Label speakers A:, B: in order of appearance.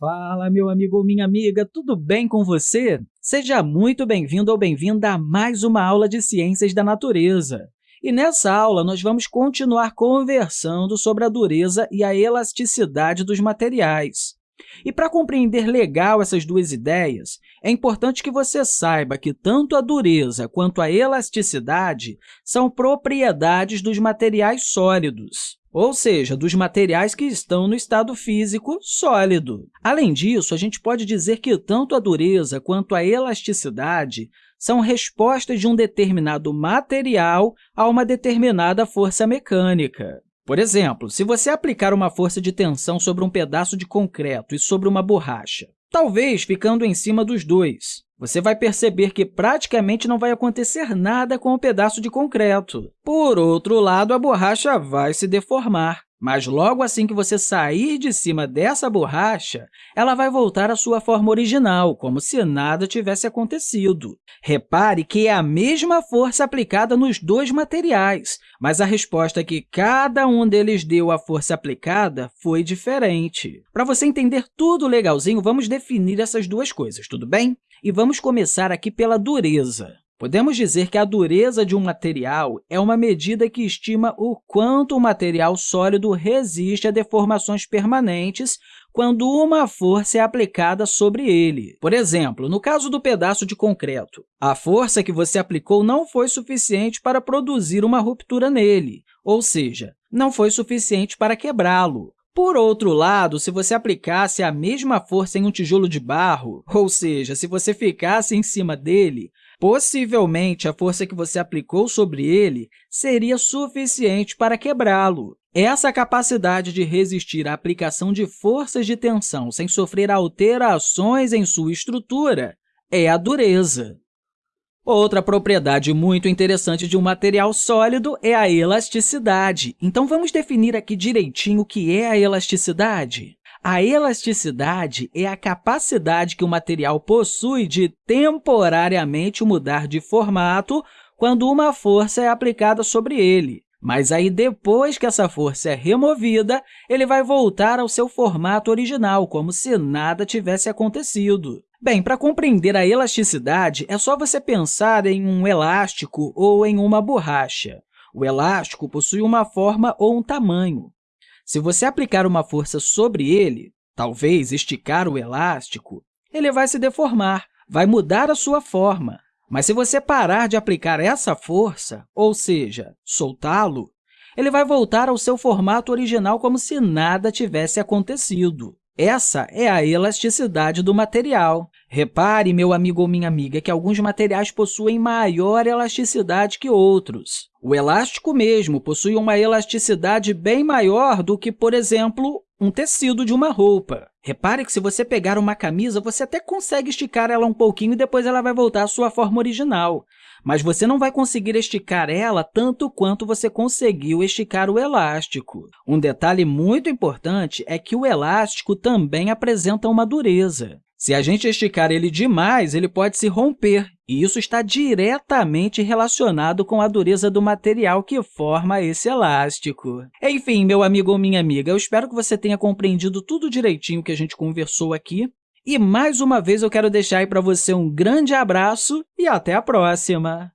A: Fala, meu amigo ou minha amiga, tudo bem com você? Seja muito bem-vindo ou bem-vinda a mais uma aula de Ciências da Natureza. E nessa aula, nós vamos continuar conversando sobre a dureza e a elasticidade dos materiais. E para compreender legal essas duas ideias, é importante que você saiba que tanto a dureza quanto a elasticidade são propriedades dos materiais sólidos ou seja, dos materiais que estão no estado físico sólido. Além disso, a gente pode dizer que tanto a dureza quanto a elasticidade são respostas de um determinado material a uma determinada força mecânica. Por exemplo, se você aplicar uma força de tensão sobre um pedaço de concreto e sobre uma borracha, talvez ficando em cima dos dois, você vai perceber que praticamente não vai acontecer nada com o pedaço de concreto. Por outro lado, a borracha vai se deformar. Mas logo assim que você sair de cima dessa borracha, ela vai voltar à sua forma original, como se nada tivesse acontecido. Repare que é a mesma força aplicada nos dois materiais, mas a resposta que cada um deles deu à força aplicada foi diferente. Para você entender tudo legalzinho, vamos definir essas duas coisas, tudo bem? E vamos começar aqui pela dureza. Podemos dizer que a dureza de um material é uma medida que estima o quanto o material sólido resiste a deformações permanentes quando uma força é aplicada sobre ele. Por exemplo, no caso do pedaço de concreto, a força que você aplicou não foi suficiente para produzir uma ruptura nele, ou seja, não foi suficiente para quebrá-lo. Por outro lado, se você aplicasse a mesma força em um tijolo de barro, ou seja, se você ficasse em cima dele, possivelmente a força que você aplicou sobre ele seria suficiente para quebrá-lo. Essa capacidade de resistir à aplicação de forças de tensão sem sofrer alterações em sua estrutura é a dureza. Outra propriedade muito interessante de um material sólido é a elasticidade. Então, vamos definir aqui direitinho o que é a elasticidade. A elasticidade é a capacidade que o material possui de temporariamente mudar de formato quando uma força é aplicada sobre ele. Mas aí, depois que essa força é removida, ele vai voltar ao seu formato original, como se nada tivesse acontecido. Bem, para compreender a elasticidade, é só você pensar em um elástico ou em uma borracha. O elástico possui uma forma ou um tamanho. Se você aplicar uma força sobre ele, talvez esticar o elástico, ele vai se deformar, vai mudar a sua forma. Mas se você parar de aplicar essa força, ou seja, soltá-lo, ele vai voltar ao seu formato original como se nada tivesse acontecido. Essa é a elasticidade do material. Repare, meu amigo ou minha amiga, que alguns materiais possuem maior elasticidade que outros. O elástico mesmo possui uma elasticidade bem maior do que, por exemplo, um tecido de uma roupa. Repare que se você pegar uma camisa, você até consegue esticar ela um pouquinho e depois ela vai voltar à sua forma original. Mas você não vai conseguir esticar ela tanto quanto você conseguiu esticar o elástico. Um detalhe muito importante é que o elástico também apresenta uma dureza. Se a gente esticar ele demais, ele pode se romper, e isso está diretamente relacionado com a dureza do material que forma esse elástico. Enfim, meu amigo ou minha amiga, eu espero que você tenha compreendido tudo direitinho que a gente conversou aqui. E, mais uma vez, eu quero deixar aí para você um grande abraço e até a próxima!